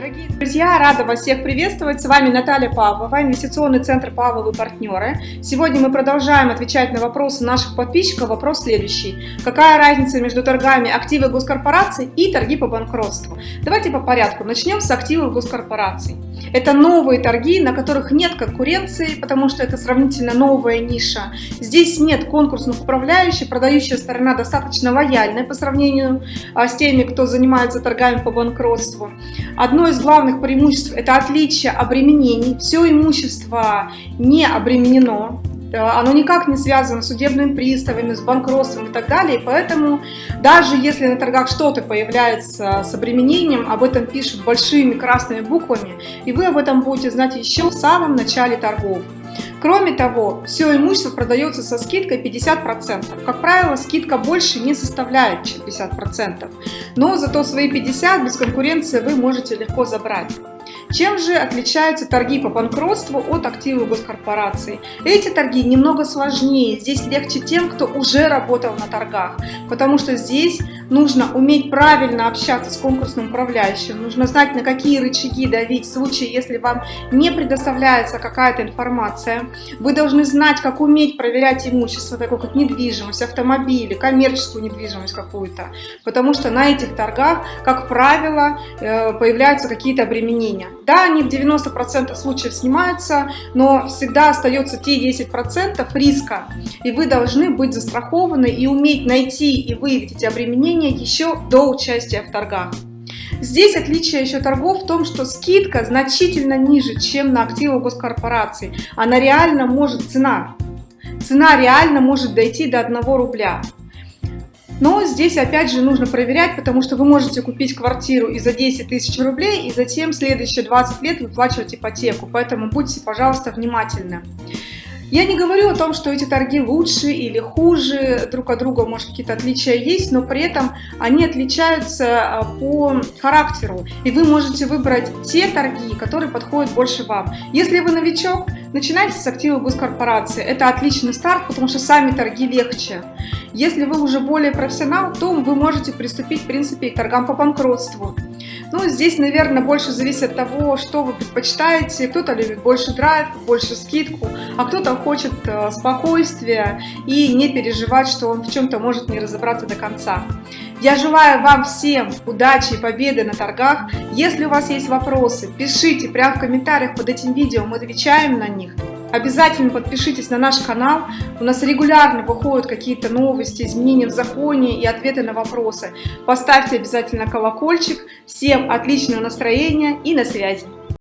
Дорогие друзья, рада вас всех приветствовать. С вами Наталья Павлова, инвестиционный центр Павловы партнеры. Сегодня мы продолжаем отвечать на вопросы наших подписчиков. Вопрос следующий. Какая разница между торгами активы госкорпораций и торги по банкротству? Давайте по порядку. Начнем с активов госкорпораций. Это новые торги, на которых нет конкуренции, потому что это сравнительно новая ниша. Здесь нет конкурсных управляющих, продающая сторона достаточно лояльная по сравнению а, с теми, кто занимается торгами по банкротству. Одно из главных преимуществ – это отличие обременений. Все имущество не обременено, оно никак не связано с судебными приставами, с банкротством и так далее. Поэтому даже если на торгах что-то появляется с обременением, об этом пишут большими красными буквами, и вы об этом будете знать еще в самом начале торгов. Кроме того, все имущество продается со скидкой 50%. Как правило, скидка больше не составляет, чем 50%. Но зато свои 50 без конкуренции вы можете легко забрать. Чем же отличаются торги по банкротству от активов госкорпораций? Эти торги немного сложнее, здесь легче тем, кто уже работал на торгах, потому что здесь нужно уметь правильно общаться с конкурсным управляющим, нужно знать, на какие рычаги давить в случае, если вам не предоставляется какая-то информация. Вы должны знать, как уметь проверять имущество, такое как недвижимость, автомобили, коммерческую недвижимость какую-то, потому что на этих торгах, как правило, э, появляются какие-то обременения. Да, они в 90% случаев снимаются, но всегда остается те 10% риска, и вы должны быть застрахованы и уметь найти и выявить эти обременения еще до участия в торгах. Здесь отличие еще торгов в том, что скидка значительно ниже, чем на активы госкорпораций. Она реально может, цена, цена реально может дойти до 1 рубля. Но здесь опять же нужно проверять, потому что вы можете купить квартиру и за 10 тысяч рублей, и затем следующие 20 лет выплачивать ипотеку. Поэтому будьте, пожалуйста, внимательны. Я не говорю о том, что эти торги лучше или хуже, друг от друга может какие-то отличия есть, но при этом они отличаются а, по характеру, и вы можете выбрать те торги, которые подходят больше вам. Если вы новичок, начинайте с активов госкорпорации, это отличный старт, потому что сами торги легче. Если вы уже более профессионал, то вы можете приступить, в принципе, к торгам по банкротству. Ну, здесь, наверное, больше зависит от того, что вы предпочитаете. Кто-то любит больше драйв, больше скидку, а кто-то хочет э, спокойствия и не переживать, что он в чем-то может не разобраться до конца. Я желаю вам всем удачи и победы на торгах. Если у вас есть вопросы, пишите прямо в комментариях под этим видео, мы отвечаем на них. Обязательно подпишитесь на наш канал. У нас регулярно выходят какие-то новости, изменения в законе и ответы на вопросы. Поставьте обязательно колокольчик. Всем отличного настроения и на связи.